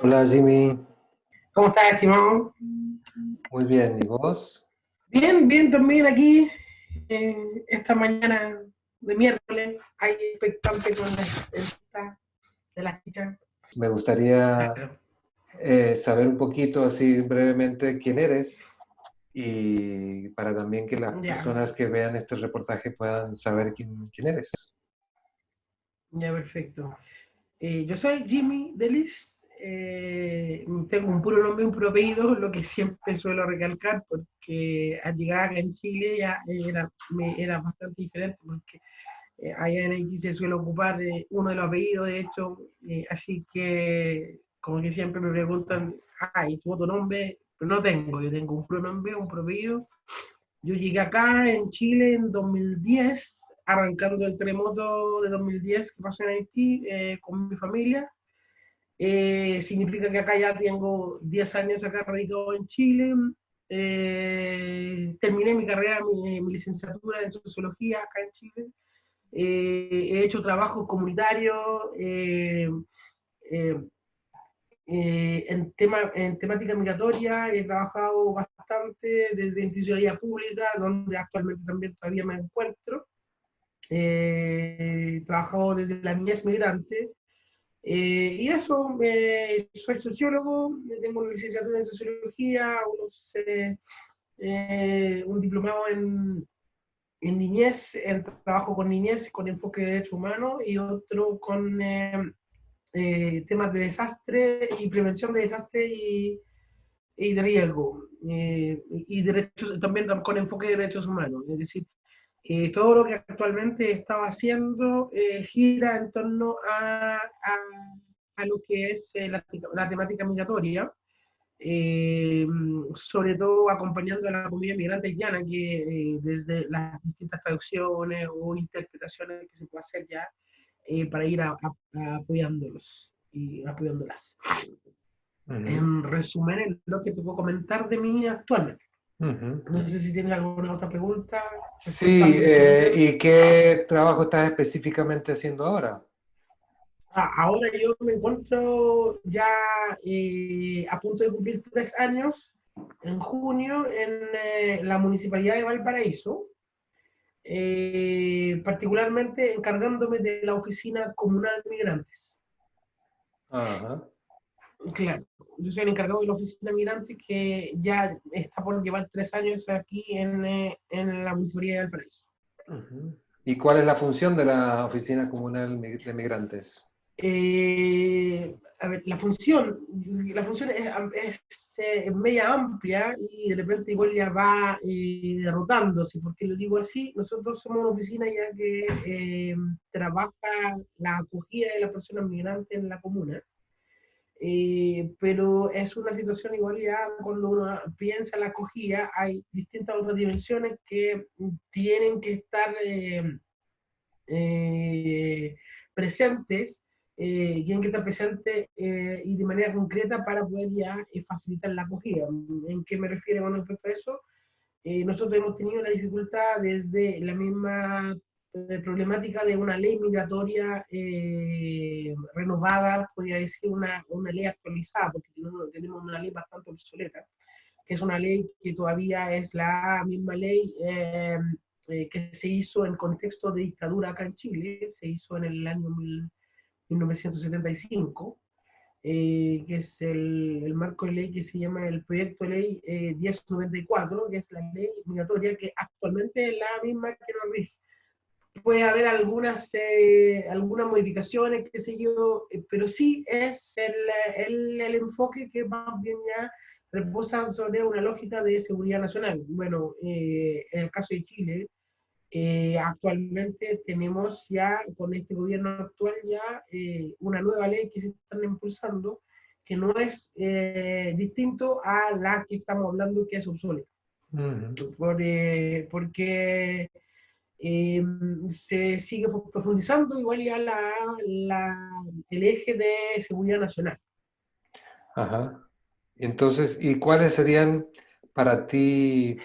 Hola Jimmy. ¿Cómo estás, estimado? Muy bien, ¿y vos? Bien, bien también aquí, eh, esta mañana de miércoles, hay expectante con la esta de las fichas. Me gustaría eh, saber un poquito, así brevemente, quién eres y para también que las Ya. personas que vean este reportaje puedan saber quién, quién eres. Ya, perfecto. Eh, yo soy Jimmy Delis. eh, tengo un puro nombre un puro apellido, lo que siempre suelo recalcar, porque al llegar acá en Chile ya era, me, era bastante diferente, porque eh, allá en Haití se suele ocupar eh, uno de los apellidos, de hecho, eh, así que como que siempre me preguntan, ah, ¿y tu otro nombre? Pero no tengo, yo tengo un puro nombre, un puro apellido. Yo llegué acá en Chile en 2010, arrancando el terremoto de 2010 que pasó en Haití eh, con mi familia. Eh, significa que acá ya tengo 10 años acá radicado en Chile. Eh, terminé mi carrera, mi, licenciatura en sociología acá en Chile. He hecho trabajo comunitario eh, en, tema, en temática migratoria. He trabajado bastante desde institucionalidad pública, donde actualmente también todavía me encuentro. he trabajado desde la niñez migrante. Eh, y eso, eh, soy sociólogo, tengo una licenciatura en sociología, unos, eh, un diplomado en, en, niñez, en trabajo con niñez, con enfoque de derechos humanos, y otro con temas de desastre y prevención de desastre y, y de riesgo, y derechos, también con enfoque de derechos humanos, es decir, eh, todo lo que actualmente estaba haciendo eh, gira en torno a, a, a lo que es eh, la, la, temática migratoria, sobre todo acompañando a la comunidad migrante haitiana, que desde las distintas traducciones o interpretaciones que se puede hacer ya, para ir a, a, apoyándolos y apoyándolas. Uh -huh. En resumen, es lo que te puedo comentar de mí actualmente. Uh -huh. No sé si tienes alguna otra pregunta. Sí, eh, ¿y qué trabajo estás específicamente haciendo ahora? Ah, ahora yo me encuentro ya eh, a punto de cumplir tres años, en junio, en eh, la Municipalidad de Valparaíso, eh, particularmente encargándome de la Oficina Comunal de Migrantes. Ajá. Claro, yo soy el encargado de la oficina migrante que ya está por llevar tres años aquí en, eh, en la Municipalidad de Valparaíso. Uh -huh. ¿Y cuál es la función de la oficina comunal de migrantes? Eh, a ver, la función, la función es, es eh, media amplia y de repente igual ya va eh, derrotándose, porque lo digo así, nosotros somos una oficina ya que eh, trabaja la acogida de las personas migrantes en la comuna, eh, pero es una situación igual ya cuando uno piensa la acogida, hay distintas otras dimensiones que tienen que estar eh, eh, tienen que estar presentes y de manera concreta para poder ya facilitar la acogida. ¿En qué me refiero con respecto a eso? nosotros hemos tenido la dificultad desde la misma problemática de una ley migratoria eh, renovada, podría decir una, una ley actualizada, porque tenemos, una ley bastante obsoleta, que es una ley que todavía es la misma ley eh, eh, que se hizo en contexto de dictadura acá en Chile, se hizo en el año 1975, que es el, el, marco de ley que se llama el proyecto de ley 1094, que es la ley migratoria que actualmente es la misma que nos rige puede haber algunas, eh, algunas modificaciones, qué sé yo, eh, pero sí es el, el, el, enfoque que más bien ya reposa sobre una lógica de seguridad nacional. Bueno, eh, en el caso de Chile, actualmente tenemos ya, con este gobierno actual, ya una nueva ley que se están impulsando, que no es distinto a la que estamos hablando, que es obsoleta. Uh -huh. Por, porque eh, se sigue profundizando igual ya la, la, el eje de seguridad nacional. Ajá. Entonces, ¿y cuáles serían para ti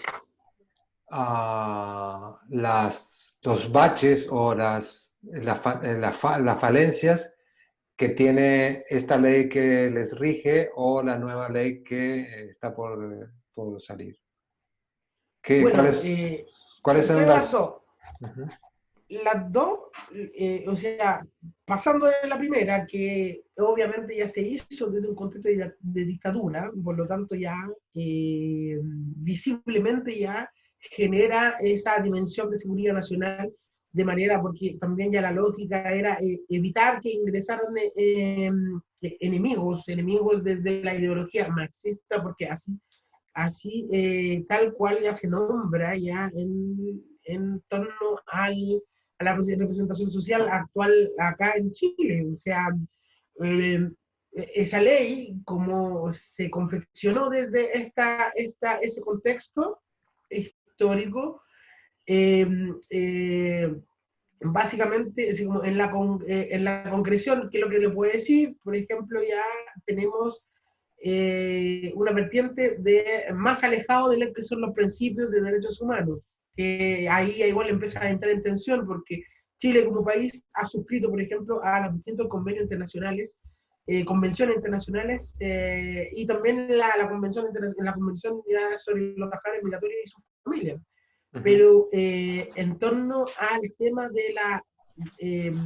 uh, las, los baches o las, las falencias que tiene esta ley que les rige o la nueva ley que está por, por salir. ¿Qué, ¿Cuáles, eh, ¿cuáles son las dos? Las dos, eh, o sea, pasando de la primera, que obviamente ya se hizo desde un contexto de, dictadura, por lo tanto ya eh, visiblemente ya genera esa dimensión de seguridad nacional de manera, porque también ya la lógica era eh, evitar que ingresaran eh, em, enemigos, enemigos desde la ideología marxista, porque así, así eh, tal cual ya se nombra ya en, en torno al, a la representación social actual acá en Chile. O sea, em, esa ley, como se confeccionó desde esta, esta, ese contexto histórico, Em, eh, básicamente, en, la eh, en la concreción, ¿qué es lo que le puedo decir? Por ejemplo, ya tenemos eh, una vertiente de más alejado de lo que son los principios de derechos humanos, que ahí igual empieza a entrar en tensión porque Chile como país ha suscrito, por ejemplo, a los distintos convenios internacionales, convenciones internacionales y también la, la convención, la convención sobre los tajares migratorios y su familia pero eh, en torno al tema de la, em,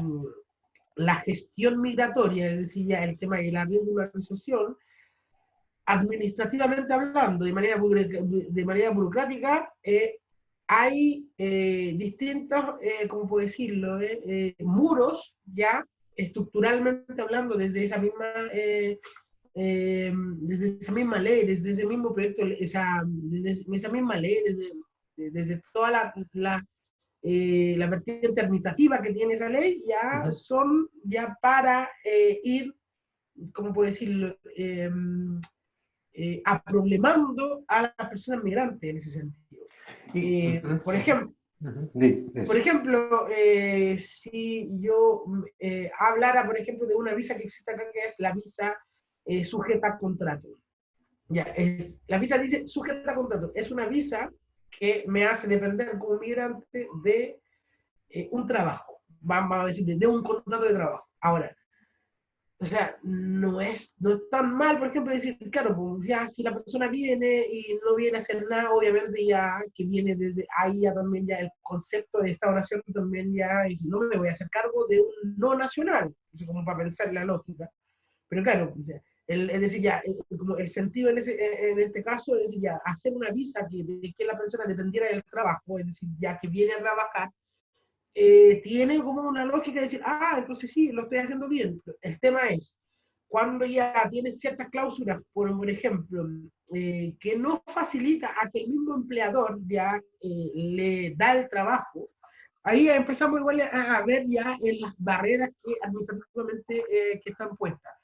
la gestión migratoria, es decir, ya el tema de la regularización, administrativamente hablando, de manera, de manera burocrática, eh, hay eh, distintos, ¿cómo puedo decirlo?, muros ya estructuralmente hablando desde esa misma em, desde esa misma ley, desde ese mismo proyecto, esa, desde esa misma ley, desde desde toda la, la, eh, la, vertiente administrativa que tiene esa ley, ya son ya para eh, ir, ¿cómo puedo decirlo?, em, eh, aproblemando a las personas migrantes en ese sentido. Y, Por ejemplo, por ejemplo, si yo hablara, por ejemplo, de una visa que existe acá, que es la visa sujeta a contrato. Ya, es, la visa dice sujeta a contrato. Es una visa que me hace depender como migrante de eh, un trabajo, vamos a decir, de, un contrato de trabajo. Ahora, o sea, no es, no es tan mal, por ejemplo, decir, claro, pues ya si la persona viene y no viene a hacer nada, obviamente ya que viene desde ahí ya también ya el concepto de Estado-Nación también ya, si no me voy a hacer cargo de un no nacional, como para pensar la lógica. Pero claro, es decir, ya, eh, como el sentido en, eh, este caso es decir, ya, hacer una visa que, de que la persona dependiera del trabajo, es decir, ya que viene a trabajar, eh, tiene como una lógica de decir, ah, entonces sí, lo estoy haciendo bien. El tema es, cuando ya tiene ciertas cláusulas, por, ejemplo, que no facilita a que el mismo empleador ya le da el trabajo, ahí empezamos igual a, ver ya en las barreras que administrativamente que están puestas.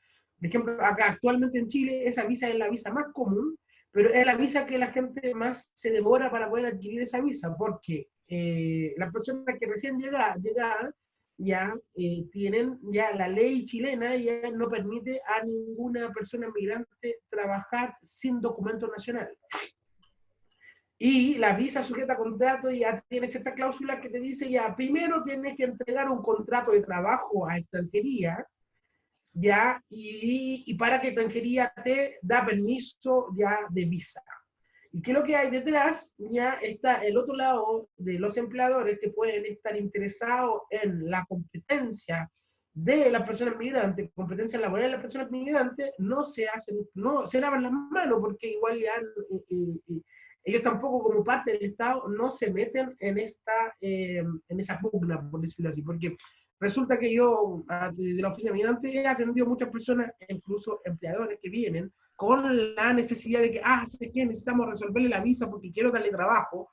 Por ejemplo, acá actualmente en Chile esa visa es la visa más común, pero es la visa que la gente más se demora para poder adquirir esa visa, porque eh, las personas que recién llegan llega, ya eh, tienen, ya la ley chilena ya no permite a ninguna persona migrante trabajar sin documento nacional. Y la visa sujeta a contrato ya tiene esta cláusula que te dice ya, primero tienes que entregar un contrato de trabajo a extranjería, ya, y, para que extranjería te da permiso ya de visa. ¿Y qué es lo que hay detrás? Ya está el otro lado de los empleadores que pueden estar interesados en la competencia de las personas migrantes, competencia laboral de las personas migrantes, no se hacen, no se lavan las manos porque igual ya eh, eh, eh, ellos tampoco como parte del Estado no se meten en esta, en esa pugna, por decirlo así, porque Resulta que yo, desde la oficina migrante, he atendido muchas personas, incluso empleadores que vienen con la necesidad de que, ah, sé que necesitamos resolverle la visa porque quiero darle trabajo.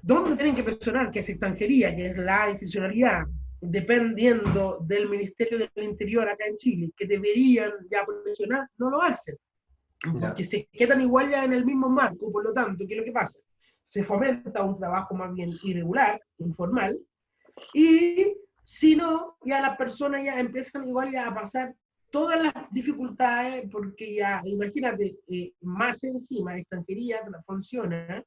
¿Dónde tienen que presionar? Que es extranjería, que es la institucionalidad, dependiendo del Ministerio del Interior acá en Chile, que deberían ya presionar, no lo hacen. Porque se quedan igual ya en el mismo marco, por lo tanto, ¿qué es lo que pasa? Se fomenta un trabajo más bien irregular, informal, y si no, ya las personas ya empiezan igual ya a pasar todas las dificultades, porque ya, imagínate, eh, más encima, extranjería funciona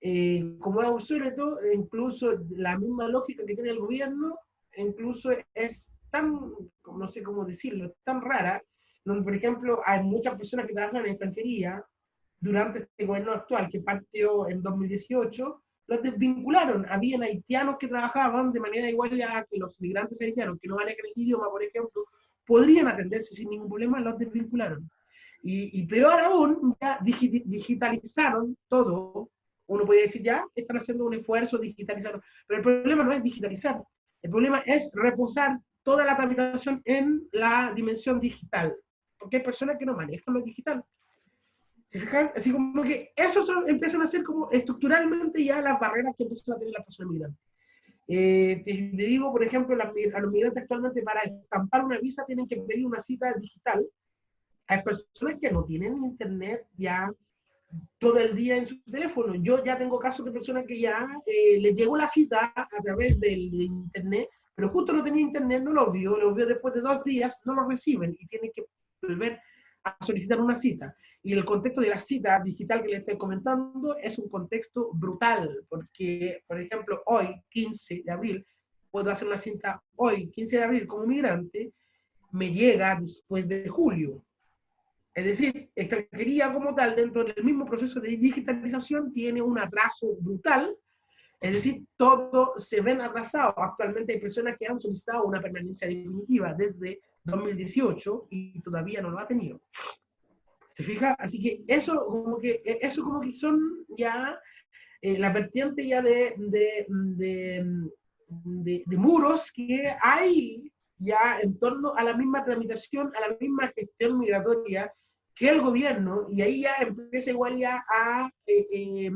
eh, como es obsoleto, incluso la misma lógica que tiene el gobierno, incluso es tan, no sé cómo decirlo, tan rara, donde, por ejemplo, hay muchas personas que trabajan en extranjería durante este gobierno actual, que partió en 2018, los desvincularon. Habían haitianos que trabajaban de manera igual a que los migrantes haitianos, que no manejan el idioma, por ejemplo, podrían atenderse sin ningún problema, los desvincularon. Y, y peor aún, ya digitalizaron todo. Uno puede decir, ya, están haciendo un esfuerzo, digitalizar. Pero el problema no es digitalizar. El problema es reposar toda la tramitación en la dimensión digital. Porque hay personas que no manejan lo digital. ¿Se fijan? Así como que eso empiezan a ser como estructuralmente ya las barreras que empiezan a tener las personas migrantes. Eh, te, digo, por ejemplo, a los migrantes actualmente para estampar una visa tienen que pedir una cita digital. Hay personas que no tienen internet ya todo el día en su teléfono. Yo ya tengo casos de personas que ya eh, les llegó la cita a través del internet, pero justo no tenía internet, no lo vio, lo vio después de dos días, no lo reciben y tienen que volver a solicitar una cita. Y el contexto de la cita digital que le estoy comentando es un contexto brutal, porque, por ejemplo, hoy, 15 de abril, puedo hacer una cita hoy, 15 de abril, como migrante, me llega después de julio. Es decir, extranjería como tal, dentro del mismo proceso de digitalización, tiene un atraso brutal. Es decir, todo se ven atrasados. Actualmente hay personas que han solicitado una permanencia definitiva desde 2018 y todavía no lo ha tenido. ¿Se fija? Así que eso como que, e, eso como que son ya eh, la vertiente ya de, de, de, de, muros que hay ya en torno a la misma tramitación, a la misma gestión migratoria que el gobierno, y ahí ya empieza igual ya a, eh,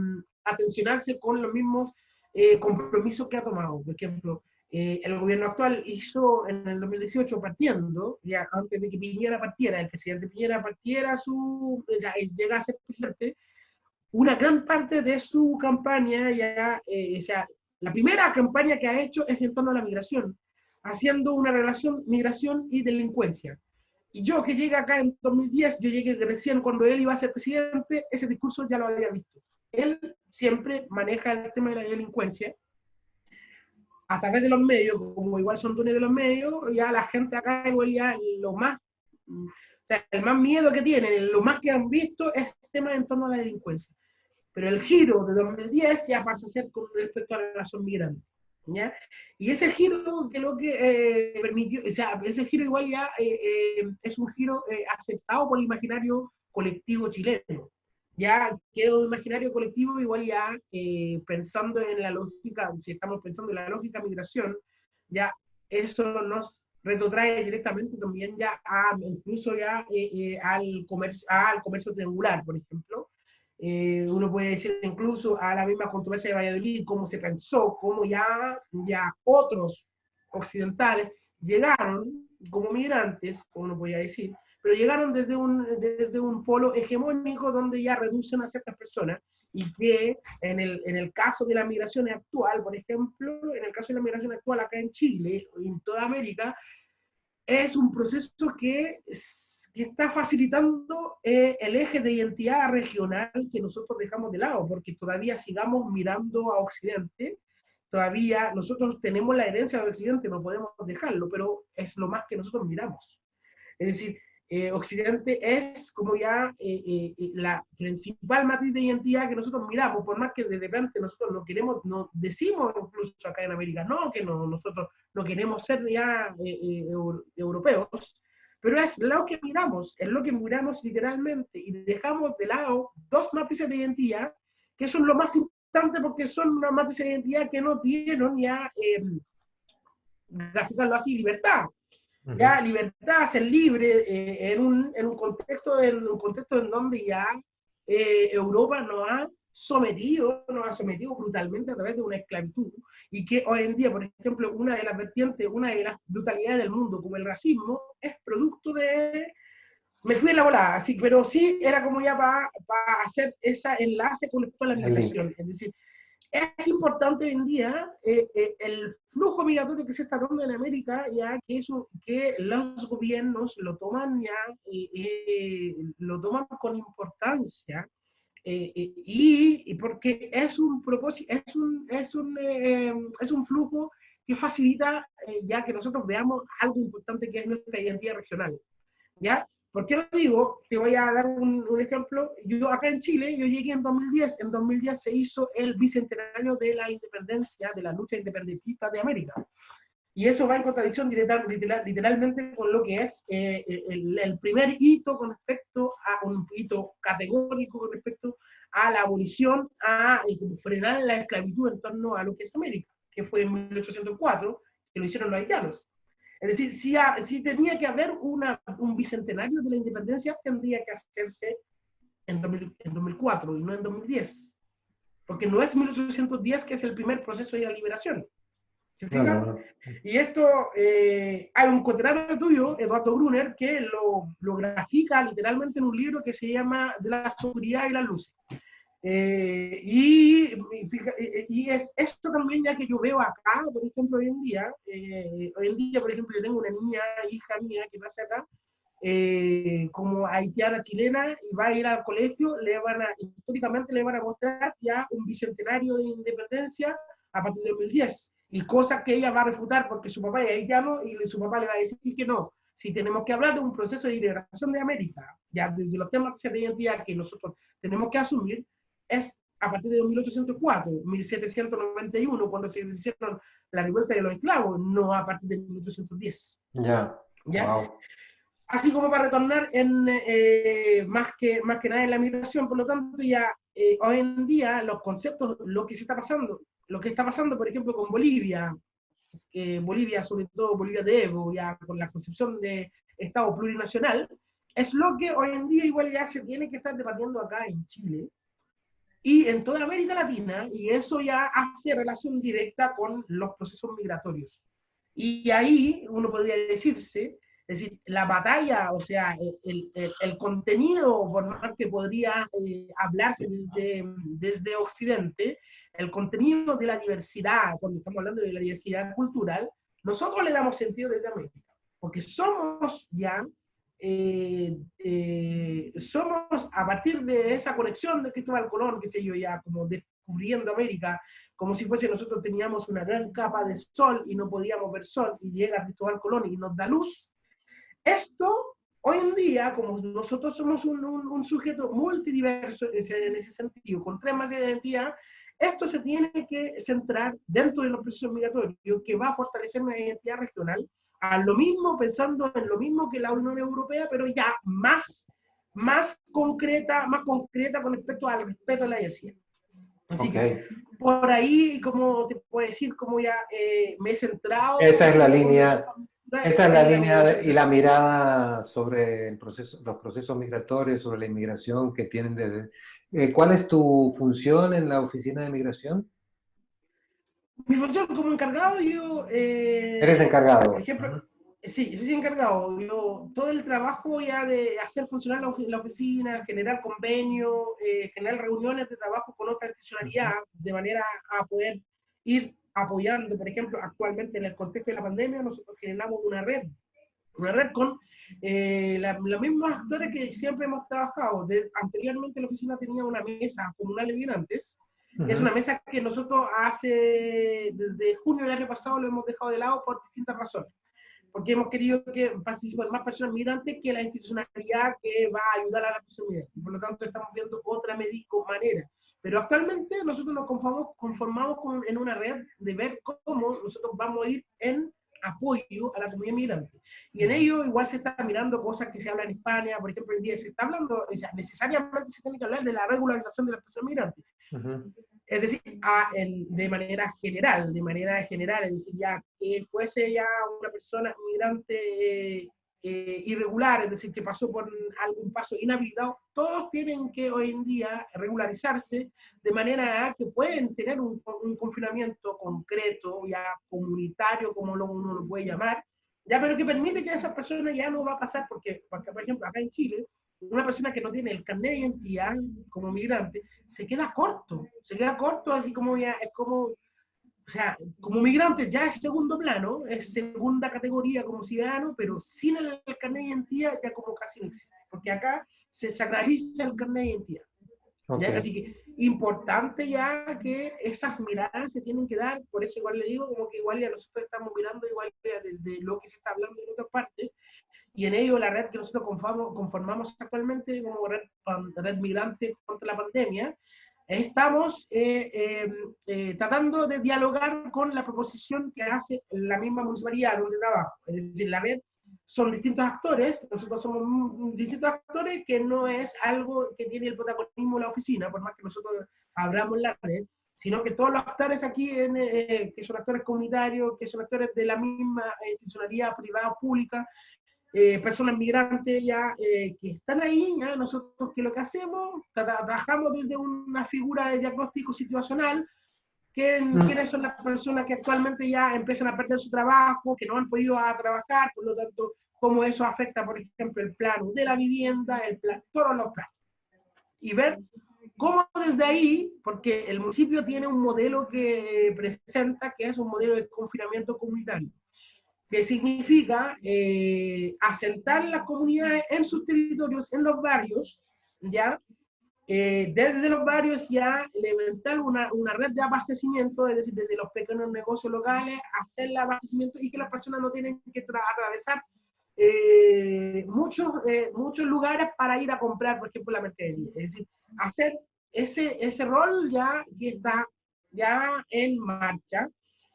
tensionarse con los mismos eh, compromisos que ha tomado. Por ejemplo, eh, el gobierno actual hizo en el 2018, partiendo, ya antes de que Piñera partiera, el presidente Piñera partiera, su, ya llega a ser presidente, una gran parte de su campaña, ya, eh, o sea, la primera campaña que ha hecho es en torno a la migración, haciendo una relación migración y delincuencia. Y yo que llegué acá en 2010, yo llegué recién cuando él iba a ser presidente, ese discurso ya lo había visto. Él siempre maneja el tema de la delincuencia, a través de los medios, como igual son dueños de los medios, ya la gente acá igual ya lo más, o sea, el más miedo que tienen, lo más que han visto es el tema en torno a la delincuencia. Pero el giro de 2010 ya pasa a ser con respecto a la relación migrante. ¿ya? Y ese giro que lo que eh, permitió, o sea, ese giro igual ya eh, eh, es un giro aceptado por el imaginario colectivo chileno ya quedó imaginario colectivo, igual ya eh, pensando en la lógica, si estamos pensando en la lógica migración, ya eso nos retrotrae directamente también ya a, incluso ya eh, eh, al, comercio, al comercio triangular, por ejemplo. uno puede decir incluso a la misma controversia de Valladolid, cómo se pensó, cómo ya, ya otros occidentales llegaron como migrantes, como uno podría decir, pero llegaron desde un, desde un polo hegemónico donde ya reducen a ciertas personas y que en el, en el caso de la migración actual, por ejemplo, en el caso de la migración actual acá en Chile y en toda América, es un proceso que, que está facilitando eh, el eje de identidad regional que nosotros dejamos de lado, porque todavía sigamos mirando a Occidente, todavía nosotros tenemos la herencia de Occidente, no podemos dejarlo, pero es lo más que nosotros miramos. Es decir, eh, Occidente es como ya eh, eh, la principal matriz de identidad que nosotros miramos, por más que de repente nosotros no queremos, no decimos incluso acá en América, no, que no, nosotros no queremos ser ya europeos, pero es lo que miramos, es lo que miramos literalmente y dejamos de lado dos matrices de identidad que son lo más importante porque son una matriz de identidad que no tienen ya, eh, graficarlo así, libertad ya libertad, ser libre eh, en, un, en, un, contexto, en un contexto en donde ya eh, Europa nos ha sometido, nos ha sometido brutalmente a través de una esclavitud. Y que hoy en día, por ejemplo, una de las vertientes, una de las brutalidades del mundo, como el racismo, es producto de... Me fui en la volada, así, pero sí era como ya para hacer ese enlace con la migración. Es decir, es importante hoy en día eh, eh, el flujo migratorio que se está dando en América, ya que, eso, que los gobiernos lo toman ya, eh, lo toman con importancia y, porque es un propósito, es un, es un, es un flujo que facilita ya que nosotros veamos algo importante que es nuestra identidad regional. ¿Ya? ¿Por qué lo digo? Te voy a dar un, ejemplo. Yo acá en Chile, yo llegué en 2010. En 2010 se hizo el bicentenario de la independencia, de la lucha independentista de América. Y eso va en contradicción literal, literalmente con lo que es eh, el, primer hito con respecto a un hito categórico con respecto a la abolición, a frenar la esclavitud en torno a lo que es América, que fue en 1804, que lo hicieron los haitianos. Es decir, si, si tenía que haber una, un bicentenario de la independencia, tendría que hacerse en, 2004 y no en 2010. Porque no es 1810 que es el primer proceso de la liberación. ¿Se fijan? Y esto, eh, hay un conterráneo tuyo, Eduardo Brunner, que lo, lo, grafica literalmente en un libro que se llama De la seguridad y la luz. Eh, y, y, es esto también ya que yo veo acá, por ejemplo, hoy en día, eh, hoy en día, por ejemplo, yo tengo una niña, hija mía, que pasa acá, eh, como haitiana chilena, y va a ir al colegio, le van a, históricamente le van a mostrar ya un bicentenario de independencia a partir de 2010, y cosas que ella va a refutar porque su papá es haitiano y su papá le va a decir que no. Si tenemos que hablar de un proceso de liberación de América, ya desde los temas de identidad que nosotros tenemos que asumir, es a partir de 1804, 1791, cuando se hicieron la revuelta de los esclavos, no a partir de 1810. Ya. ¿Ya? Así como para retornar en, eh, más, que, más que nada en la migración, por lo tanto, ya eh, hoy en día los conceptos, lo que se está pasando, lo que está pasando, por ejemplo, con Bolivia, Bolivia, sobre todo Bolivia de Evo, ya con la concepción de Estado plurinacional, es lo que hoy en día igual ya se tiene que estar debatiendo acá en Chile, y en toda América Latina, y eso ya hace relación directa con los procesos migratorios. Y ahí uno podría decirse, es decir, la batalla, o sea, el, el, el contenido, por más que podría eh, hablarse desde, desde Occidente, el contenido de la diversidad, cuando estamos hablando de la diversidad cultural, nosotros le damos sentido desde América, porque somos ya eh, eh, somos a partir de esa conexión de Cristóbal Colón, que sé yo, ya como descubriendo América, como si fuese nosotros teníamos una gran capa de sol y no podíamos ver sol, y llega Cristóbal Colón y nos da luz. Esto, hoy en día, como nosotros somos un, un, sujeto multidiverso en ese sentido, con tres más de identidad, esto se tiene que centrar dentro de los procesos migratorios, que va a fortalecer una identidad regional a lo mismo, pensando en lo mismo que la Unión Europea, pero ya más, más concreta, más concreta con respecto al respeto a la diversidad. Así que por ahí, como te puedo decir, como ya eh, me he centrado. Esa es la línea. Esa es la línea y la mirada sobre el proceso, los procesos migratorios, sobre la inmigración que tienen desde... Eh, ¿Cuál es tu función en la oficina de migración? Mi función como encargado, yo... Eh, Eres encargado. Por ejemplo, sí, yo soy encargado. Yo, todo el trabajo ya de hacer funcionar la, oficina, generar convenios, eh, generar reuniones de trabajo con otra institucionalidad, de manera a poder ir apoyando, por ejemplo, actualmente en el contexto de la pandemia, nosotros generamos una red, una red con eh, los mismos actores que siempre hemos trabajado. anteriormente la oficina tenía una mesa comunal migrantes, es una mesa que nosotros hace, desde junio del año pasado lo hemos dejado de lado por distintas razones. Porque hemos querido que participen más personas migrantes que la institucionalidad que va a ayudar a la persona migrante. Por lo tanto, estamos viendo otra manera. Pero actualmente nosotros nos conformamos, conformamos con, en una red de ver cómo nosotros vamos a ir en apoyo a la comunidad migrante. Y en ello igual se está mirando cosas que se hablan en España, por ejemplo, en día se está hablando, o sea, necesariamente se tiene que hablar de la regularización de las personas migrantes. Es decir, de manera general, de manera general, es decir, ya que fuese ya una persona migrante eh, irregular, es decir, que pasó por algún paso inhabilitado, todos tienen que hoy en día regularizarse de manera que pueden tener un, confinamiento concreto, ya comunitario, como lo, uno lo puede llamar, ya, pero que permite que esa persona ya no va a pasar, porque, porque por ejemplo, acá en Chile, una persona que no tiene el carnet de identidad como migrante, se queda corto, se queda corto, así como ya, es como o sea, como migrante ya es segundo plano, es segunda categoría como ciudadano, pero sin el, carnet de identidad ya como casi no existe, porque acá se sacraliza el carnet de identidad. Así que importante ya que esas miradas se tienen que dar, por eso igual le digo, como que igual ya nosotros estamos mirando igual desde lo que se está hablando en otras partes, y en ello la red que nosotros conformamos, actualmente como red, red migrante contra la pandemia, estamos eh, em, eh, tratando de dialogar con la proposición que hace la misma municipalidad donde trabajo. Es decir, la red son distintos actores, nosotros somos distintos actores que no es algo que tiene el protagonismo la oficina, por más que nosotros abramos la red, sino que todos los actores aquí, en, eh, que son actores comunitarios, que son actores de la misma institucionalidad privada o pública, eh, personas migrantes ya eh, que están ahí, ¿ya? nosotros que lo que hacemos, trabajamos desde una figura de diagnóstico situacional, que, mm. quiénes son las personas que actualmente ya empiezan a perder su trabajo, que no han podido a trabajar, por lo tanto, cómo eso afecta, por ejemplo, el plano de la vivienda, el plan, todos los planos. Y ver cómo desde ahí, porque el municipio tiene un modelo que presenta, que es un modelo de confinamiento comunitario que significa eh, asentar las comunidades en sus territorios, en los barrios, ¿ya? Eh, desde los barrios ya levantar una, una, red de abastecimiento, es decir, desde los pequeños negocios locales, hacer el abastecimiento y que las personas no tienen que atravesar eh, muchos, muchos lugares para ir a comprar, por ejemplo, la mercadería. Es decir, hacer ese, ese rol ya que está ya en marcha,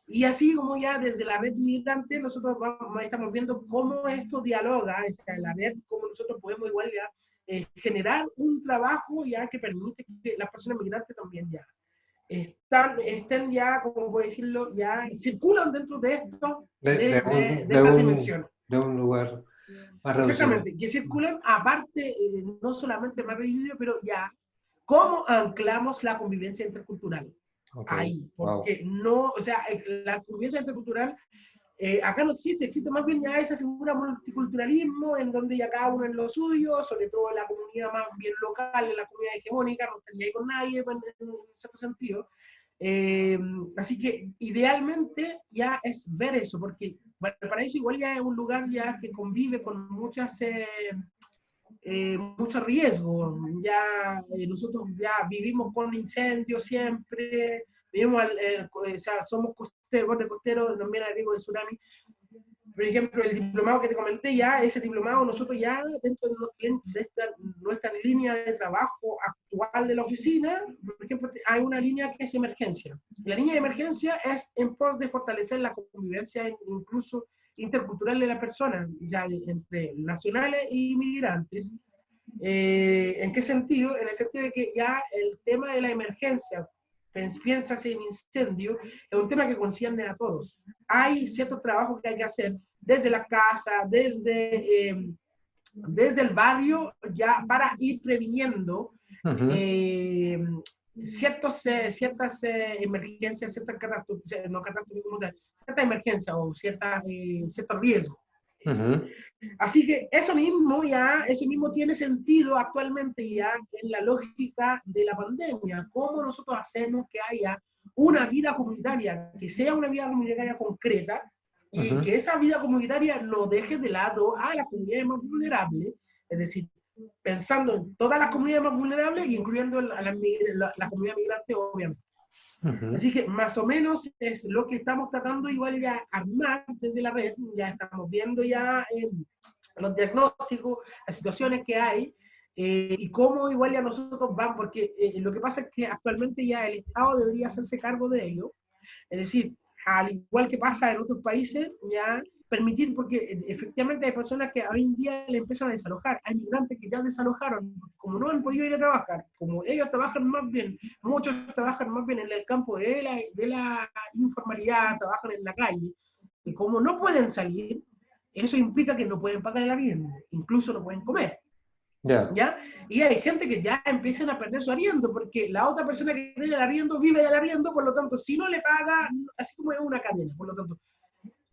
y así como ya desde la red migrante, nosotros vamos, estamos viendo cómo esto dialoga, en la red, cómo nosotros podemos igual ya eh, generar un trabajo ya que permite que las personas migrantes también ya están, estén ya, como puedo decirlo, ya circulan dentro de esto, de, de, de, esta dimensión. De un lugar más reducido. Exactamente, que circulan aparte, eh, no solamente más reducido, pero ya, cómo anclamos la convivencia intercultural ahí, porque no, o sea, la convivencia intercultural eh, acá no existe, existe más bien ya esa figura multiculturalismo en donde ya cada uno en lo suyo, sobre todo en la comunidad más bien local, en la comunidad hegemónica, no estaría ahí con nadie pues, en, cierto sentido. Eh, así que idealmente ya es ver eso, porque para eso igual ya es un lugar ya que convive con muchas... Eh, eh, mucho riesgo. Ya eh, nosotros ya vivimos con incendios siempre, vivimos, eh, o sea, somos costeros, borde costero, también al riesgo de tsunami. Por ejemplo, el diplomado que te comenté ya, ese diplomado nosotros ya dentro de, esta, nuestra línea de trabajo actual de la oficina, por ejemplo, hay una línea que es emergencia. La línea de emergencia es en pos de fortalecer la convivencia incluso intercultural de la persona, ya entre nacionales y inmigrantes. Eh, ¿En qué sentido? En el sentido de que ya el tema de la emergencia, piensas en incendio, es un tema que concierne a todos. Hay ciertos trabajos que hay que hacer desde la casa, desde, eh, desde el barrio, ya para ir previniendo ciertos, eh, ciertas eh, emergencias, ciertas catástrofes, no catástrofes cierta emergencia o cierta, eh, cierto riesgo. Así que eso mismo ya, eso mismo tiene sentido actualmente ya en la lógica de la pandemia. ¿Cómo nosotros hacemos que haya una vida comunitaria, que sea una vida comunitaria concreta y que esa vida comunitaria no deje de lado a las comunidades más vulnerables, es decir, pensando en todas las comunidades más vulnerables incluyendo a la, comunidad migrante, obviamente. Así que más o menos es lo que estamos tratando igual ya armar desde la red, ya estamos viendo ya los diagnósticos, las situaciones que hay, eh, y cómo igual ya nosotros vamos, porque eh, lo que pasa es que actualmente ya el Estado debería hacerse cargo de ello, es decir, al igual que pasa en otros países, ya permitir, porque eh, efectivamente hay personas que hoy en día le empiezan a desalojar, hay migrantes que ya desalojaron, como no han podido ir a trabajar, como ellos trabajan más bien, muchos trabajan más bien en el campo de la, de la informalidad, trabajan en la calle, y como no pueden salir, eso implica que no pueden pagar el arriendo, incluso no pueden comer. ¿Ya? Y hay gente que ya empiezan a perder su arriendo, porque la otra persona que tiene el arriendo vive del arriendo, por lo tanto, si no le paga, así como es una cadena, por lo tanto,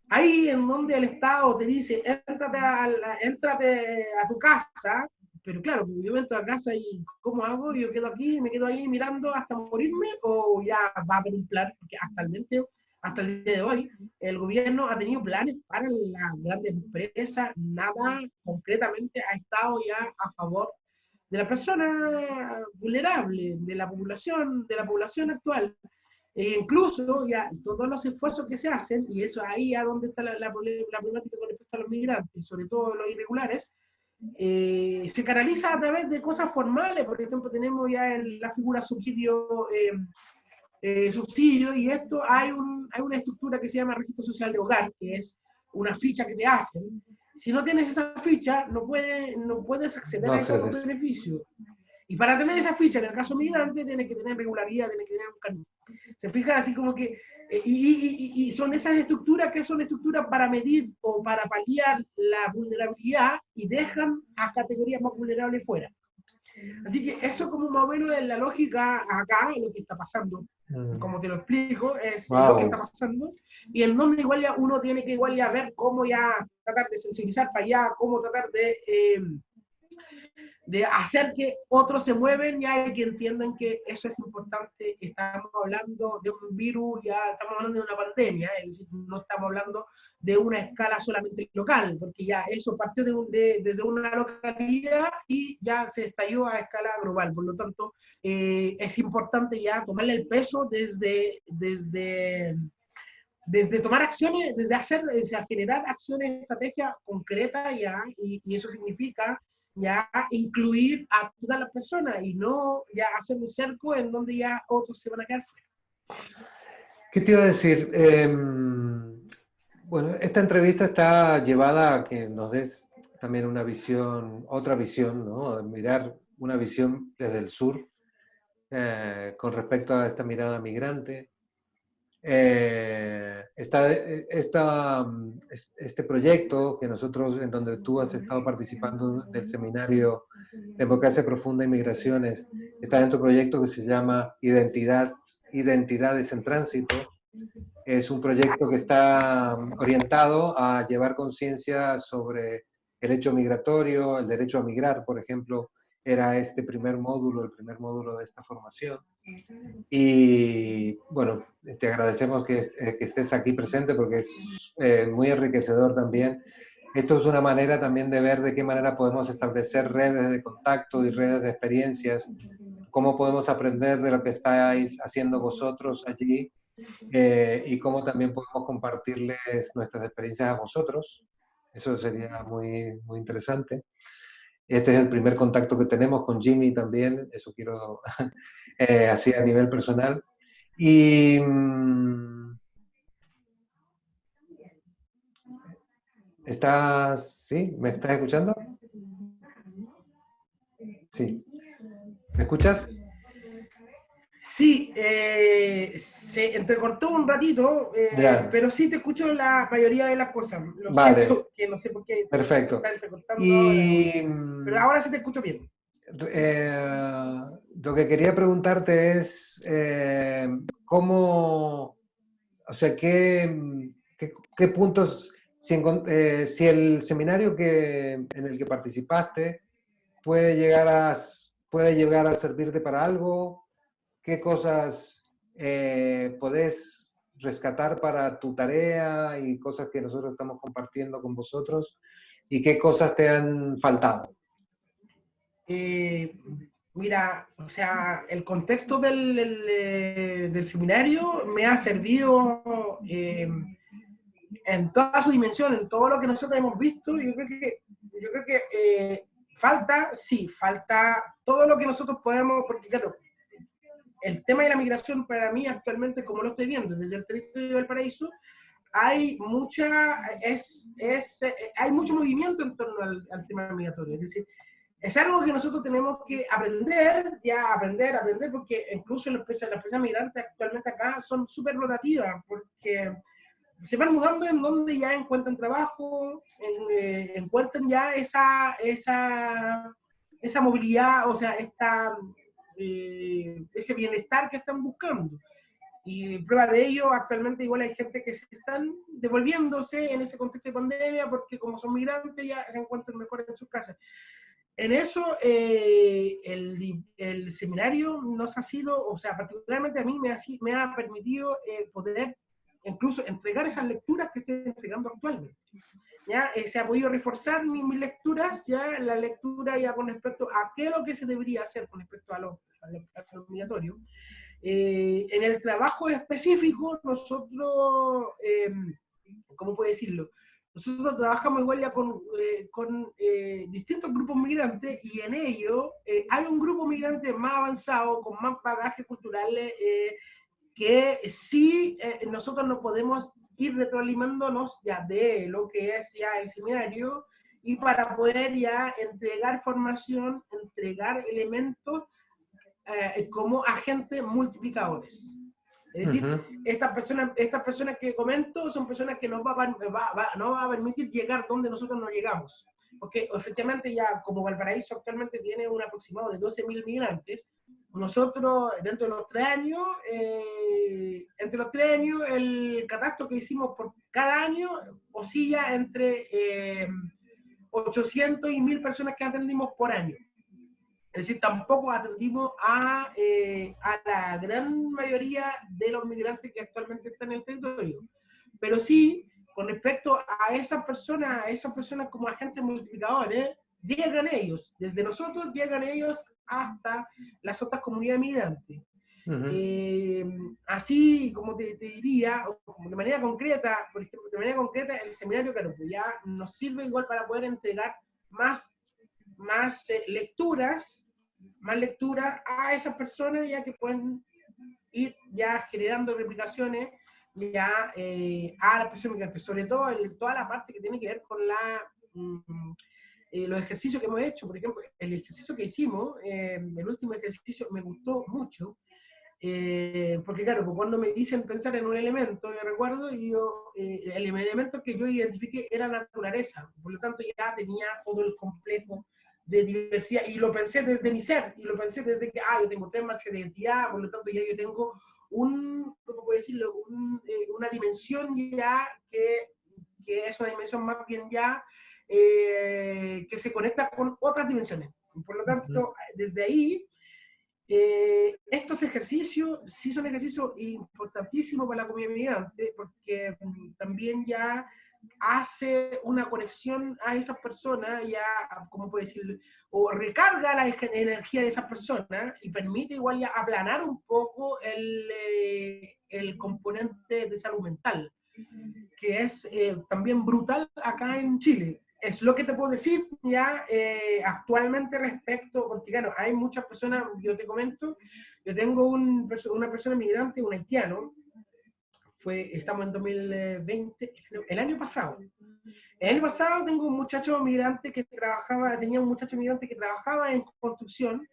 ahí en donde el Estado te dice, éntrate a, a tu casa, pero claro, yo entro a casa y ¿cómo hago? Yo quedo aquí, me quedo ahí mirando hasta morirme, o ya va a haber un plan, porque el, hasta el día de hoy, el gobierno ha tenido planes para las grandes empresas, nada concretamente ha estado ya a favor de la persona vulnerable, de la población, de la población actual. E incluso ya todos los esfuerzos que se hacen, y eso ahí a donde está la, la, problemática con respecto a los migrantes, sobre todo los irregulares, eh, se canaliza a través de cosas formales. Por ejemplo, tenemos ya en la figura subsidio, eh, eh, subsidio y esto hay, un, hay una estructura que se llama registro social de hogar, que es una ficha que te hacen. Si no tienes esa ficha, no, puede, no puedes acceder a esos beneficios. Y para tener esa ficha, en el caso migrante, tienes que tener regularidad, tienes que tener un camino. Se fija así como que, eh, y, y, son esas estructuras que son estructuras para medir o para paliar la vulnerabilidad y dejan a categorías más vulnerables fuera. Así que eso como más o menos es la lógica acá, lo que está pasando. Mm. Como te lo explico, es lo que está pasando. Y en donde igual ya uno tiene que igual ya ver cómo ya tratar de sensibilizar para allá, cómo tratar de... Eh, de hacer que otros se mueven ya y que entiendan que eso es importante. Estamos hablando de un virus, ya estamos hablando de una pandemia, es decir, no estamos hablando de una escala solamente local, porque ya eso partió de, desde una localidad y ya se estalló a escala global. Por lo tanto, eh, es importante ya tomarle el peso desde, desde, desde tomar acciones, desde hacer, o generar acciones, estrategias concretas ya, y, y eso significa ya incluir a todas las personas y no ya hacer un cerco en donde ya otros se van a quedar fuera. ¿Qué te iba a decir? Em, bueno, esta entrevista está llevada a que nos des también una visión, otra visión, ¿no? Mirar una visión desde el sur eh, con respecto a esta mirada migrante, eh, esta, esta, este proyecto que nosotros, en donde tú has estado participando del seminario Democracia Profunda y Migraciones, está dentro de un proyecto que se llama Identidad, Identidades en Tránsito. Es un proyecto que está orientado a llevar conciencia sobre el hecho migratorio, el derecho a migrar, por ejemplo, era este primer módulo, el primer módulo de esta formación. Y bueno, te agradecemos que, eh, que estés aquí presente porque es eh, muy enriquecedor también. Esto es una manera también de ver de qué manera podemos establecer redes de contacto y redes de experiencias, cómo podemos aprender de lo que estáis haciendo vosotros allí eh, y cómo también podemos compartirles nuestras experiencias a vosotros. Eso sería muy, muy interesante. Este es el primer contacto que tenemos con Jimmy también, eso quiero eh, así a nivel personal. Y mm, ¿Estás, sí? ¿Me estás escuchando? Sí. ¿Me escuchas? Sí, eh, se entrecortó un ratito, eh, pero sí te escucho la mayoría de las cosas. Lo vale. siento, que no sé por qué. Perfecto. Se está entrecortando y... ahora, pero ahora sí te escucho bien. Eh, lo que quería preguntarte es cómo, o sea, qué, qué, puntos, si, si, el seminario que, en el que participaste puede llegar a, puede llegar a servirte para algo, qué cosas eh, podés rescatar para tu tarea y cosas que nosotros estamos compartiendo con vosotros y qué cosas te han faltado. Eh, mira, o sea, el contexto del, del, seminario me ha servido eh, en toda su dimensión, en todo lo que nosotros hemos visto. Yo creo que, yo creo que falta, sí, falta todo lo que nosotros podemos, porque claro, el tema de la migración para mí actualmente, como lo estoy viendo desde el territorio del paraíso, hay mucha, es, es, hay mucho movimiento en torno al, tema migratorio. Es decir, es algo que nosotros tenemos que aprender, ya aprender, aprender, porque incluso las personas, las personas migrantes actualmente acá son súper rotativas, porque se van mudando en donde ya encuentran trabajo, eh, encuentran ya esa, esa, esa movilidad, o sea, esta, eh, ese bienestar que están buscando. Y prueba de ello, actualmente igual hay gente que se están devolviéndose en ese contexto de pandemia porque como son migrantes ya se encuentran mejor en sus casas. En eso, eh, el, el, seminario nos ha sido, o sea, particularmente a mí me ha, me ha permitido eh, poder incluso entregar esas lecturas que estoy entregando actualmente. ¿Ya? se ha podido reforzar mis, lecturas, ya la lectura ya con respecto a qué es lo que se debería hacer con respecto a lo, a lo obligatorio. Eh, en el trabajo específico, nosotros, eh, ¿cómo puedo decirlo? Nosotros trabajamos igual ya con, eh, con eh, distintos grupos migrantes y en ello eh, hay un grupo migrante más avanzado, con más bagaje cultural, que sí nosotros no podemos ir retroalimentándonos ya de lo que es ya el seminario y para poder ya entregar formación, entregar elementos como agentes multiplicadores. Es decir, estas, personas, estas personas que comento son personas que nos va, va, no va a permitir llegar donde nosotros no llegamos. Porque efectivamente ya como Valparaíso actualmente tiene un aproximado de 12.000 migrantes, nosotros dentro de los tres años, eh, entre los tres años, el catastro que hicimos por cada año oscilla entre eh, 800 y 1.000 personas que atendimos por año. Es decir, tampoco atendimos a, eh, a la gran mayoría de los migrantes que actualmente están en el territorio. Pero sí, con respecto a esas personas, a esas personas como agentes multiplicadores, llegan ellos, desde nosotros llegan ellos hasta las otras comunidades migrantes. Eh, así, como te, te, diría, de manera concreta, por ejemplo, de manera concreta, el seminario, claro, pues ya nos sirve igual para poder entregar más más eh, lecturas, más lecturas a esas personas ya que pueden ir ya generando replicaciones ya eh, a las personas migrantes, sobre todo en toda la parte que tiene que ver con la, mm, eh, los ejercicios que hemos hecho, por ejemplo, el ejercicio que hicimos, el último ejercicio me gustó mucho, porque claro, pues cuando me dicen pensar en un elemento, yo recuerdo, yo, el elemento que yo identifiqué era naturaleza, por lo tanto ya tenía todo el complejo de diversidad, y lo pensé desde mi ser, y lo pensé desde que, ah, yo tengo tres marcas de identidad, por lo tanto ya yo tengo un, ¿cómo puedo decirlo? Un, eh, una dimensión ya que, que, es una dimensión más bien ya eh, que se conecta con otras dimensiones. Por lo tanto, desde ahí, eh, estos ejercicios sí son ejercicios importantísimos para la comunidad migrante, porque mm, también ya hace una conexión a esas personas, ya, ¿cómo puedo decir? O recarga la energía de esas personas y permite igual ya aplanar un poco el, eh, el componente de salud mental, que es eh, también brutal acá en Chile. Es lo que te puedo decir ya eh, actualmente respecto, porque claro, hay muchas personas, yo te comento, yo tengo un, una persona migrante, un haitiano, fue, estamos en 2020, el año pasado. El año pasado tengo un muchacho migrante que trabajaba, tenía un muchacho migrante que trabajaba en construcción,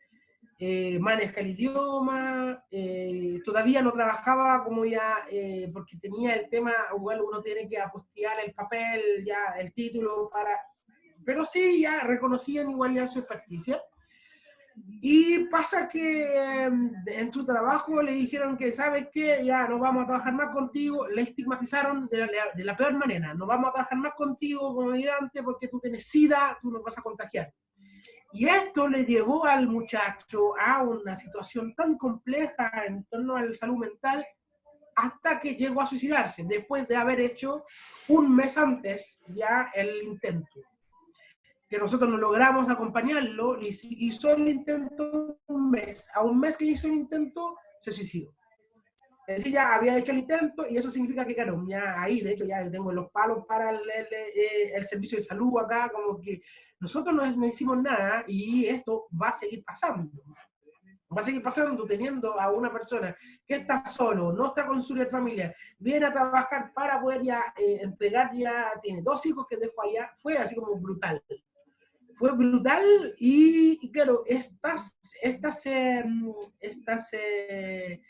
eh, maneja el idioma, eh, todavía no trabajaba como ya, eh, porque tenía el tema, igual uno tiene que apostiar el papel, ya el título para, pero sí, ya reconocían igual ya su experticia. Y pasa que em, en su trabajo le dijeron que, ¿sabes qué? Ya no vamos a trabajar más contigo. Le estigmatizaron de la, de la peor manera. No vamos a trabajar más contigo como migrante porque tú tienes SIDA, tú nos vas a contagiar. Y esto le llevó al muchacho a una situación tan compleja en torno a la salud mental hasta que llegó a suicidarse, después de haber hecho un mes antes ya el intento que nosotros no logramos acompañarlo, hizo el intento un mes. A un mes que hizo el intento, se suicidó. Es decir, ya había hecho el intento y eso significa que, claro, ya ahí, de hecho, ya tengo los palos para el, el, servicio de salud acá, como que nosotros no, hicimos nada y esto va a seguir pasando. Va a seguir pasando teniendo a una persona que está solo, no está con su familia, viene a trabajar para poder ya eh, entregar, ya tiene dos hijos que dejó allá, fue así como brutal fue brutal y, claro, estas, estas, em, estas, eh,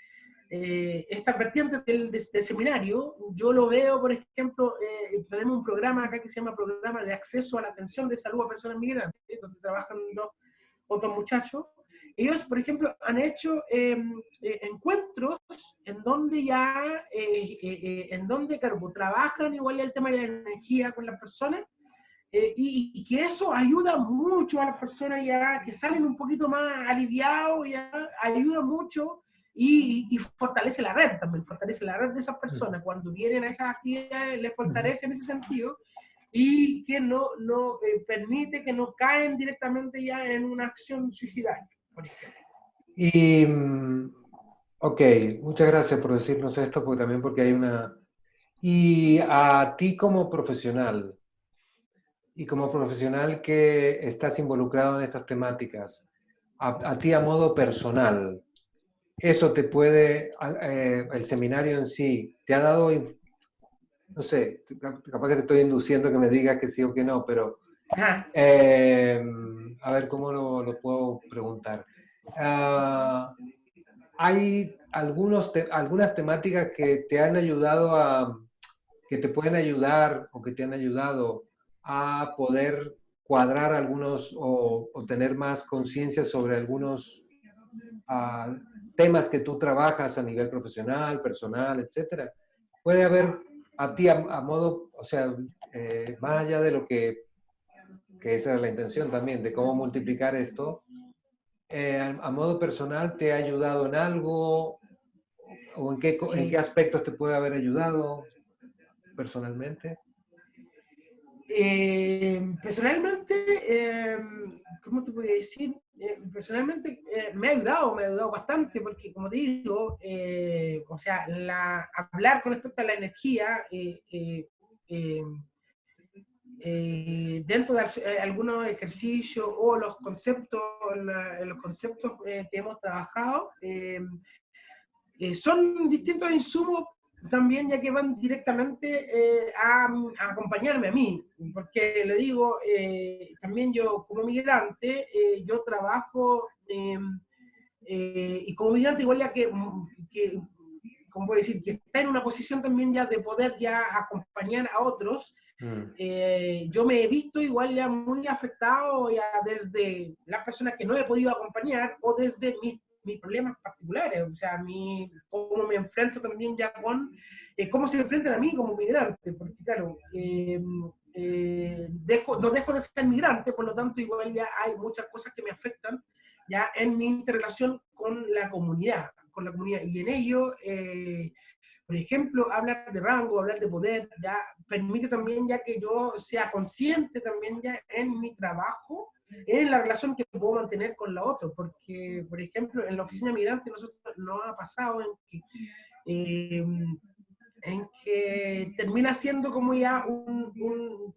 eh, estas vertientes del, seminario, yo lo veo, por ejemplo, eh, tenemos un programa acá que se llama Programa de Acceso a la Atención de Salud a Personas Migrantes, donde trabajan dos otros muchachos. Ellos, por ejemplo, han hecho em, encuentros en donde ya, en donde, claro, pues, trabajan igual el tema de la energía con las personas, eh, y, que eso ayuda mucho a las personas ya que salen un poquito más aliviados, ya ayuda mucho y, fortalece la red también, fortalece la red de esas personas. Cuando vienen a esas actividades, les fortalece en ese sentido y que no, no eh, permite que no caen directamente ya en una acción suicidaria, por ejemplo. Y, mm, ok, muchas gracias por decirnos esto, porque también porque hay una... Y a ti como profesional, y como profesional que estás involucrado en estas temáticas, a, ti a modo personal, eso te puede, eh, el seminario en sí, te ha dado, no sé, capaz que te estoy induciendo que me digas que sí o que no, pero eh, a ver cómo lo, puedo preguntar. Ah, hay algunos algunas temáticas que te han ayudado a, que te pueden ayudar o que te han ayudado a poder cuadrar algunos o, tener más conciencia sobre algunos ah, temas que tú trabajas a nivel profesional, personal, etcétera. Puede haber a ti a, modo, o sea, eh, más allá de lo que, que esa es la intención también, de cómo multiplicar esto, eh, a, modo personal te ha ayudado en algo o en qué, en qué aspectos te puede haber ayudado personalmente. Eh, personalmente, eh, ¿cómo te podría decir? Eh, personalmente me ha ayudado, me ha ayudado bastante, porque como te digo, o sea, la, hablar con respecto a la energía, dentro de algunos ejercicios o los conceptos, los conceptos que hemos trabajado, son distintos insumos también ya que van directamente eh, a, acompañarme a mí, porque le digo, eh, también yo como migrante, eh, yo trabajo, em, y como migrante igual ya que, que, ¿cómo puedo decir? Que está en una posición también ya de poder ya acompañar a otros, mm. yo me he visto igual ya muy afectado ya desde las personas que no he podido acompañar o desde mi mis problemas particulares, o sea, mi, cómo me enfrento también ya con, eh, cómo se enfrentan a mí como migrante, porque claro, eh, eh, dejo, no dejo de ser migrante, por lo tanto igual ya hay muchas cosas que me afectan ya en mi interrelación con la comunidad, con la comunidad, y en ello, por ejemplo, hablar de rango, hablar de poder, ya permite también ya que yo sea consciente también ya en mi trabajo, en la relación que puedo mantener con la otra, porque, por ejemplo, en la oficina migrante nosotros nos ha pasado en que, eh, en que termina siendo como ya un,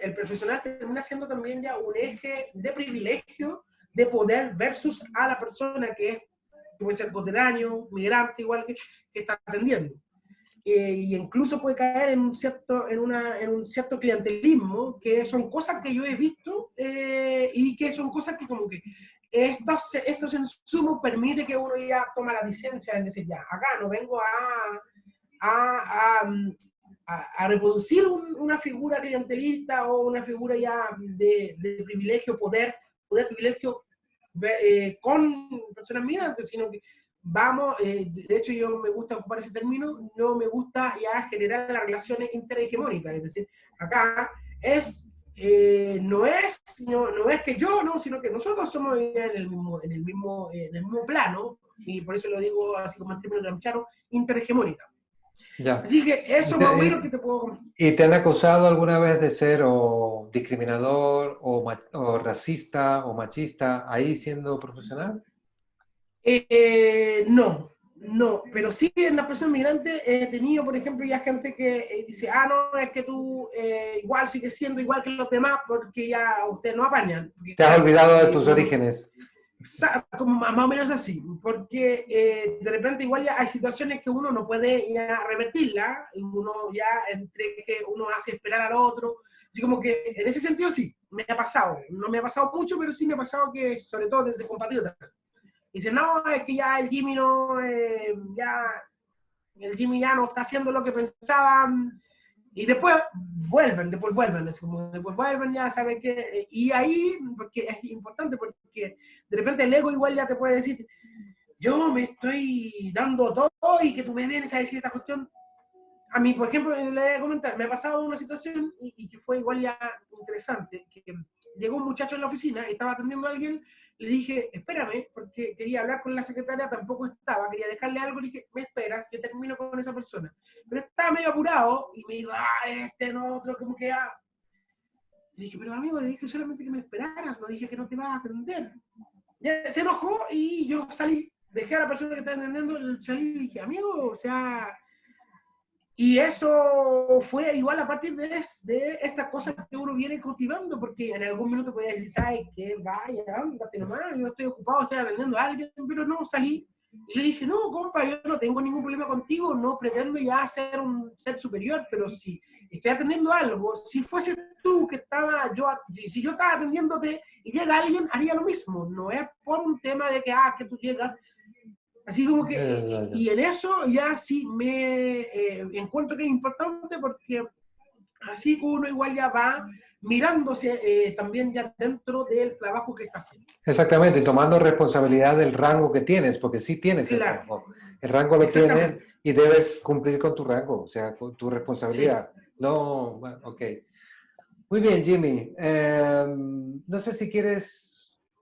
el profesional termina siendo también ya un eje de privilegio de poder versus a la persona que, es, puede ser coteráneo, migrante, igual que, que está atendiendo. Y incluso puede caer en un, cierto, en, una, en un cierto clientelismo, que son cosas que yo he visto eh, y que son cosas que como que estos, estos insumos permite que uno ya toma la licencia en decir, ya, acá no vengo a, a, a, a reproducir una figura clientelista o una figura ya de, de privilegio, poder, poder privilegio eh, con personas migrantes, sino que vamos, eh, de hecho yo me gusta ocupar ese término, no me gusta ya generar las relaciones interhegemónicas, es decir, acá es, eh, no, es no, no, es que yo, no, sino que nosotros somos en el mismo, en el mismo, en el mismo plano, y por eso lo digo así como en términos gramscianos, interhegemónica. Ya. Así que eso más o menos que te puedo... ¿Y te han acusado alguna vez de ser o discriminador o, o racista o machista ahí siendo profesional? Eh, no, no, pero sí en la persona migrante he tenido, por ejemplo, ya gente que eh, dice, ah, no, es que tú eh, igual sigues siendo igual que los demás porque ya ustedes no apañan. Te has olvidado de tus orígenes. Como más o menos así, porque de repente igual ya hay situaciones que uno no puede ya revertirla, uno ya entre que uno hace esperar al otro, así como que en ese sentido sí, me ha pasado, no me ha pasado mucho, pero sí me ha pasado que sobre todo desde compatriotas, Dice, no, es que ya el Jimmy no, eh, ya, el Jimmy ya no está haciendo lo que pensaban. Y después vuelven, después vuelven, después vuelven, ya saben que, y ahí, porque es importante, porque de repente el ego igual ya te puede decir, yo me estoy dando todo y que tú me vienes a decir esta cuestión. A mí, por ejemplo, le voy a comentar, me ha pasado una situación y, que fue igual ya interesante, que llegó un muchacho en la oficina, estaba atendiendo a alguien, le dije, espérame, porque quería hablar con la secretaria, tampoco estaba, quería dejarle algo, le dije, me esperas, que termino con esa persona. Pero estaba medio apurado y me dijo, ah, este no, otro, como que ah. Le dije, pero amigo, le dije solamente que me esperaras, no dije que no te vas a atender. Ya se enojó y yo salí, dejé a la persona que estaba atendiendo, salí y dije, amigo, o sea, y eso fue igual a partir de, de estas cosas que uno viene cultivando, porque en algún minuto podía decir, ¿sabes qué? Vaya, ándate nomás, yo estoy ocupado, estoy atendiendo a alguien, pero no, salí. Y le dije, no, compa, yo no tengo ningún problema contigo, no pretendo ya ser un ser superior, pero si estoy atendiendo algo, si fuese tú que estaba, yo, si, si yo estaba atendiéndote y llega alguien, haría lo mismo. No es por un tema de que, ah, que tú llegas Así como que, y en eso ya sí me eh, encuentro que es importante porque así uno igual ya va mirándose eh, también ya dentro del trabajo que está haciendo. Exactamente, tomando responsabilidad del rango que tienes, porque sí tienes el rango. El rango lo tienes y debes cumplir con tu rango, o sea, con tu responsabilidad. No, bueno, ok. Muy bien, Jimmy. Em, no sé si quieres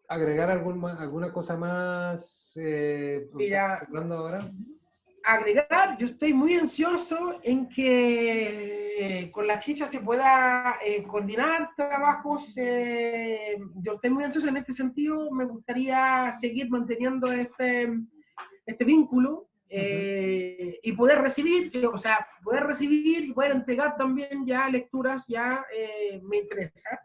agregar algún, alguna cosa más eh, hablando ahora? Agregar, yo estoy muy ansioso en que eh, con la chicha se pueda eh, coordinar trabajos. Eh, yo estoy muy ansioso en este sentido. Me gustaría seguir manteniendo este, este vínculo y poder recibir, o sea, poder recibir y poder entregar también ya lecturas, ya me interesa.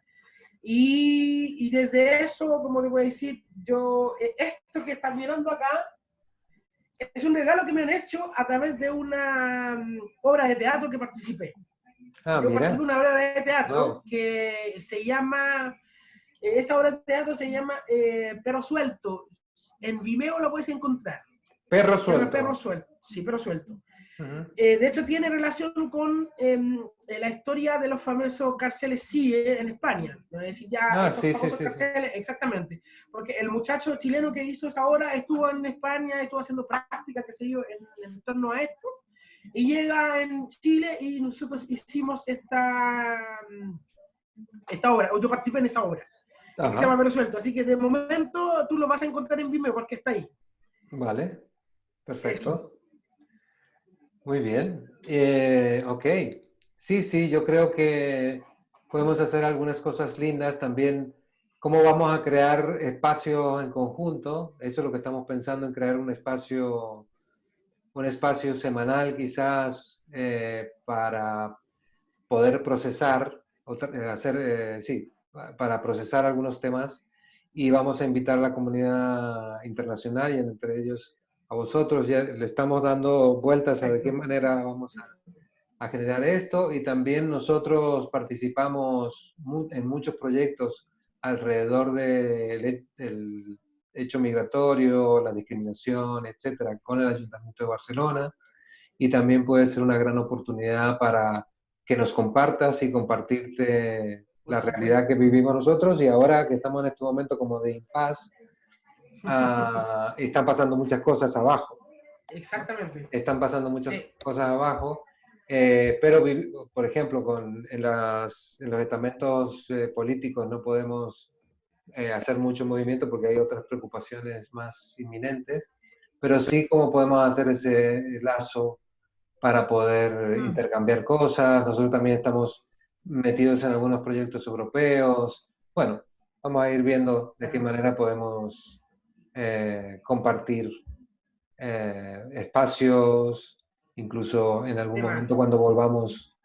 Y, desde eso, como te voy a decir, yo, eh, esto que están mirando acá, es un regalo que me han hecho a través de una mm, obra de teatro que participé. Ah, yo participé en una obra de teatro que se llama, eh, esa obra de teatro se llama eh, Perro Suelto. En Vimeo lo puedes encontrar. Perro Suelto. Perro Suelto, sí, Perro Suelto. Eh, de hecho, tiene relación con em, eh, la historia de los famosos cárceles CIE en España. Es decir, ya ah, esos famosos cárceles, exactamente. Porque el muchacho chileno que hizo esa obra estuvo en España, estuvo haciendo práctica, que se dio en, torno a esto, y llega en Chile y nosotros hicimos esta, mm, esta obra, o yo participé en esa obra. Que se llama Resuelto. Así que de momento tú lo vas a encontrar en Vimeo porque está ahí. Vale, perfecto. Muy bien. Eh, ok. Sí, sí, yo creo que podemos hacer algunas cosas lindas también. ¿Cómo vamos a crear espacios en conjunto? Eso es lo que estamos pensando en crear un espacio, un espacio semanal quizás eh, para poder procesar, eh, hacer, sí, para procesar algunos temas y vamos a invitar a la comunidad internacional y entre ellos a vosotros, ya le estamos dando vueltas a de qué manera vamos a, a generar esto. Y también nosotros participamos en muchos proyectos alrededor del hecho migratorio, la discriminación, etcétera, con el Ayuntamiento de Barcelona. Y también puede ser una gran oportunidad para que nos compartas y compartirte la realidad que vivimos nosotros. Y ahora que estamos en este momento como de impas Ah, están pasando muchas cosas abajo. Exactamente. Están pasando muchas cosas abajo, eh, pero por ejemplo, con, en, las, en los estamentos eh, políticos no podemos eh, hacer mucho movimiento porque hay otras preocupaciones más inminentes, pero sí como podemos hacer ese lazo para poder mm. intercambiar cosas. Nosotros también estamos metidos en algunos proyectos europeos. Bueno, vamos a ir viendo de qué manera podemos eh, compartir eh, espacios, incluso en algún momento cuando volvamos,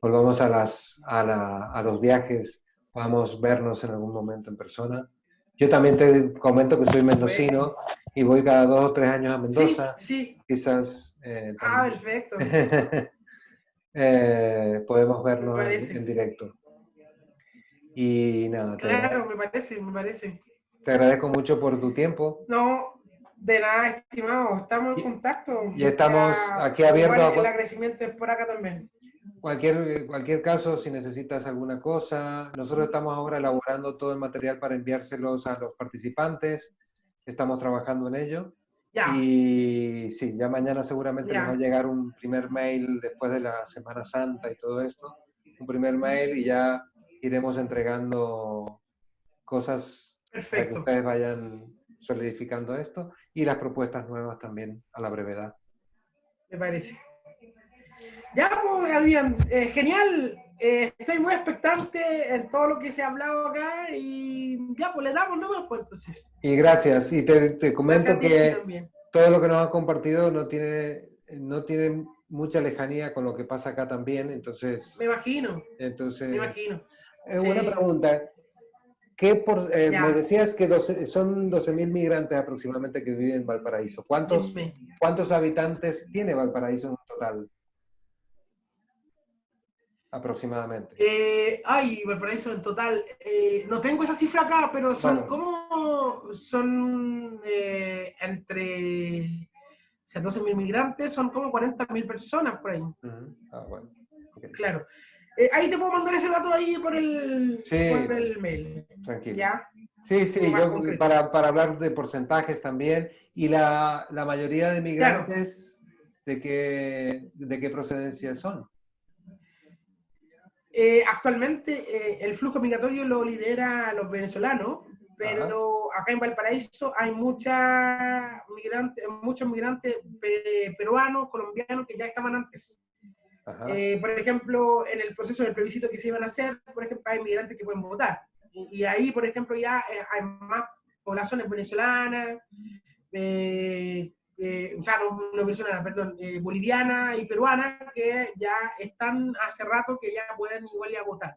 volvamos a, las, a, los viajes, podamos vernos en algún momento en persona. Yo también te comento que soy mendocino y voy cada dos o tres años a Mendoza. Sí, Quizás. Eh, ah, perfecto. podemos vernos en, directo. Y nada. Claro, me parece, me parece. Te agradezco mucho por tu tiempo. No, de nada, estimado. Estamos en contacto. Y estamos aquí abiertos. El agradecimiento es por acá también. Cualquier, cualquier caso, si necesitas alguna cosa, nosotros estamos ahora elaborando todo el material para enviárselos a los participantes. Estamos trabajando en ello. Ya. Y sí, ya mañana seguramente nos va a llegar un primer mail después de la Semana Santa y todo esto. Un primer mail y ya iremos entregando cosas para que ustedes vayan solidificando esto y las propuestas nuevas también a la brevedad. Me parece. Ya, pues, Adrián, eh, genial. Eh, estoy muy expectante en todo lo que se ha hablado acá y ya, pues le damos nomás, pues entonces. Y gracias. Y te, comento que todo lo que nos ha compartido no tiene, no tiene mucha lejanía con lo que pasa acá también, entonces... Me imagino. Entonces, me imagino. Es una pregunta. ¿Qué por, eh, me decías que son 12.000 migrantes aproximadamente que viven en Valparaíso. ¿Cuántos, ¿Cuántos habitantes tiene Valparaíso en total? Aproximadamente. Eh, ay, Valparaíso en total. Eh, no tengo esa cifra acá, pero son como. Son entre. O sea, 12.000 migrantes, son como 40.000 personas por ahí. Ah, bueno. Claro. Eh, ahí te puedo mandar ese dato ahí por el, por el mail. Tranquilo. ¿Ya? Sí, sí, yo, para, para, hablar de porcentajes también. Y la, la mayoría de migrantes, ¿de, qué, ¿de qué procedencia son? Eh, actualmente eh, el flujo migratorio lo lidera los venezolanos, pero acá en Valparaíso hay mucha migrante, muchos migrantes peruanos, colombianos que ya estaban antes. Eh, por ejemplo, en el proceso del plebiscito que se iban a hacer, por ejemplo, hay migrantes que pueden votar. Y, ahí, por ejemplo, ya eh, hay más poblaciones venezolanas, eh, o sea, no, venezolanas, perdón, bolivianas y peruanas que ya están hace rato que ya pueden igual ya votar.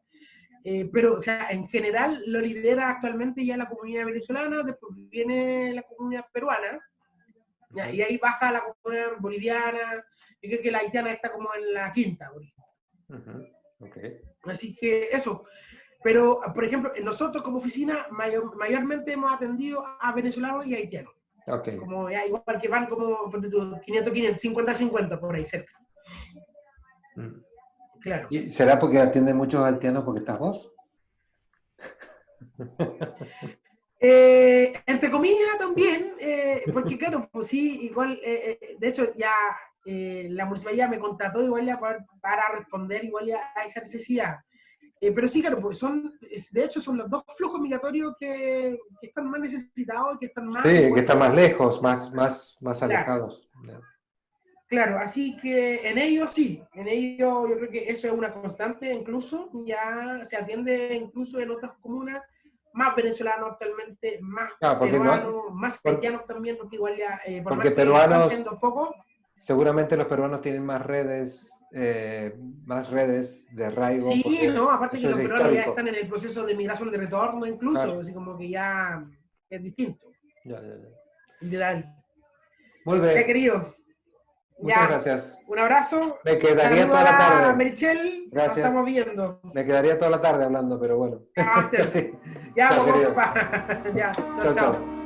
pero, o sea, en general lo lidera actualmente ya la comunidad venezolana, después viene la comunidad peruana, y ahí baja la comunidad boliviana, yo creo que la haitiana está como en la quinta, Así que eso. Pero, por ejemplo, nosotros como oficina mayormente hemos atendido a venezolanos y haitianos. Como, igual que van como 500, 500, 50, 50 por ahí cerca. Mm. Claro. ¿Y será porque atienden muchos haitianos porque estás vos? Eh, entre comillas también, eh, porque claro, pues sí, igual, eh, de hecho ya la municipalidad me contrató igual ya para, responder igual ya a esa necesidad. pero sí, claro, pues son, de hecho son los dos flujos migratorios que, que están más necesitados y que están más... Sí, que están más lejos, más, más, más alejados. Claro, así que en ellos sí, en ellos yo creo que eso es una constante, incluso ya se atiende incluso en otras comunas más venezolanos actualmente, más peruanos, más haitianos también, porque igual ya, eh, por porque peruanos, poco. Seguramente los peruanos tienen más redes, eh, más redes de arraigo. Sí, no, aparte que los peruanos ya están en el proceso de migración de retorno incluso, así como que ya es distinto. Ya, ya, ya. Literal. Muy bien. querido. Muchas gracias. Un abrazo. Me quedaría toda la tarde. Merichel, gracias. Nos estamos viendo. Me quedaría toda la tarde hablando, pero bueno. Ya, ya, chao, ya, chao. chao.